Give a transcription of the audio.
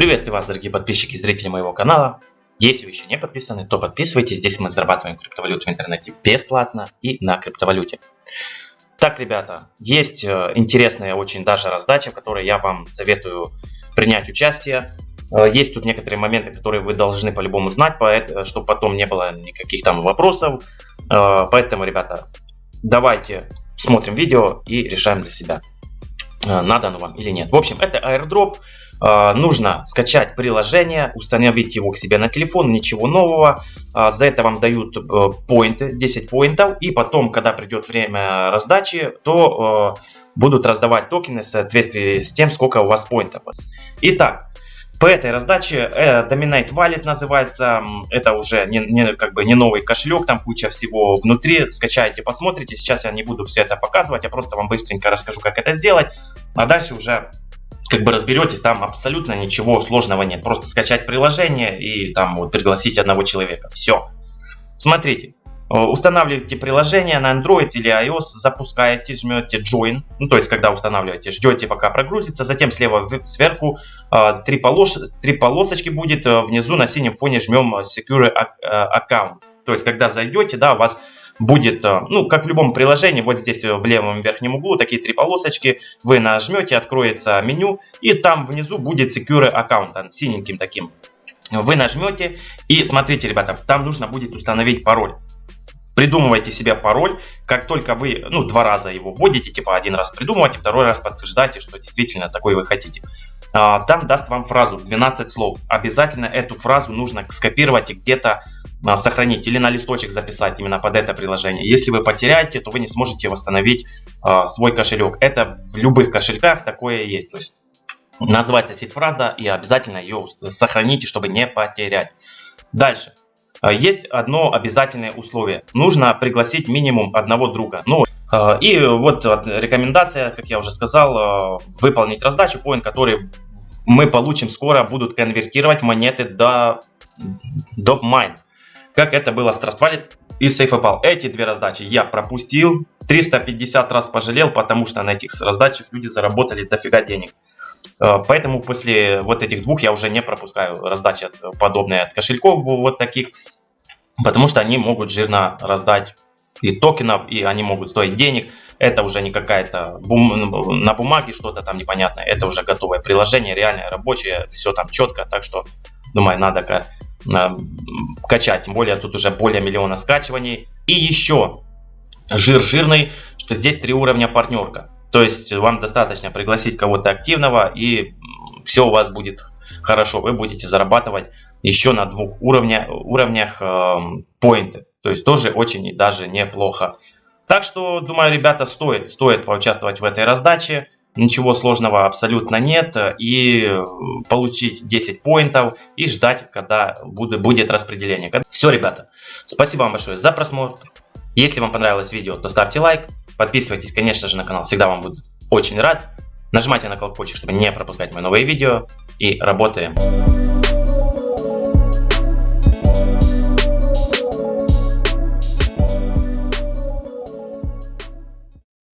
Приветствую вас, дорогие подписчики и зрители моего канала. Если вы еще не подписаны, то подписывайтесь. Здесь мы зарабатываем криптовалюту в интернете бесплатно и на криптовалюте. Так, ребята, есть э, интересная очень даже раздача, в которой я вам советую принять участие. Э, есть тут некоторые моменты, которые вы должны по-любому знать, чтобы потом не было никаких там вопросов. Э, поэтому, ребята, давайте смотрим видео и решаем для себя, надо оно вам или нет. В общем, это airdrop. А, нужно скачать приложение, установить его к себе на телефон, ничего нового. А, за это вам дают э, поинты, 10 поинтов. И потом, когда придет время раздачи, то э, будут раздавать токены в соответствии с тем, сколько у вас поинтов. Итак, по этой раздаче э, Dominate Wallet называется. Это уже не, не, как бы не новый кошелек, там куча всего внутри. Скачайте, посмотрите. Сейчас я не буду все это показывать, я просто вам быстренько расскажу, как это сделать. А дальше уже как бы разберетесь, там абсолютно ничего сложного нет. Просто скачать приложение и там вот пригласить одного человека. Все. Смотрите, э, устанавливаете приложение на Android или iOS, запускаете, жмете Join, ну то есть когда устанавливаете, ждете пока прогрузится, затем слева сверху э, три, полос, три полосочки будет, э, внизу на синем фоне жмем Secure Account. То есть когда зайдете, да, у вас будет, э, ну, как в любом приложении, вот здесь в левом верхнем углу такие три полосочки, вы нажмете, откроется меню, и там внизу будет Secure Account, синеньким таким. Вы нажмете, и смотрите, ребята, там нужно будет установить пароль. Придумывайте себе пароль, как только вы, ну, два раза его вводите, типа один раз придумывайте, второй раз подтверждайте, что действительно такой вы хотите. А, там даст вам фразу 12 слов. Обязательно эту фразу нужно скопировать и где-то сохранить или на листочек записать именно под это приложение. Если вы потеряете, то вы не сможете восстановить э, свой кошелек. Это в любых кошельках такое есть. То есть называется сид-фраза и обязательно ее сохраните, чтобы не потерять. Дальше. А, есть одно обязательное условие. Нужно пригласить минимум одного друга. Ну, и вот рекомендация, как я уже сказал, выполнить раздачу, поинт, который мы получим скоро, будут конвертировать монеты до DopMine как это было с Trust Wallet и SafePal. Эти две раздачи я пропустил, 350 раз пожалел, потому что на этих раздачах люди заработали дофига денег. Э, поэтому после вот этих двух я уже не пропускаю раздачи подобные от кошельков вот таких, потому что они могут жирно раздать и токенов, и они могут стоить денег. Это уже не какая-то бум... на бумаге что-то там непонятное, это уже готовое приложение, реальное, рабочее, все там четко, так что, думаю, надо качать. Тем более тут уже более миллиона скачиваний. И еще жир жирный, что здесь три уровня партнерка. То есть вам достаточно пригласить кого-то активного и все у вас будет хорошо. Вы будете зарабатывать еще на двух уровня, уровнях э, поинты. То есть тоже очень даже неплохо. Так что, думаю, ребята, стоит, стоит поучаствовать в этой раздаче. Ничего сложного абсолютно нет. И э, получить 10 поинтов и ждать, когда будет распределение. Все, ребята. Спасибо вам большое за просмотр. Если вам понравилось видео, то ставьте лайк. Подписывайтесь, конечно же, на канал. Всегда вам буду очень рад. Нажимайте на колокольчик, чтобы не пропускать мои новые видео. И работаем.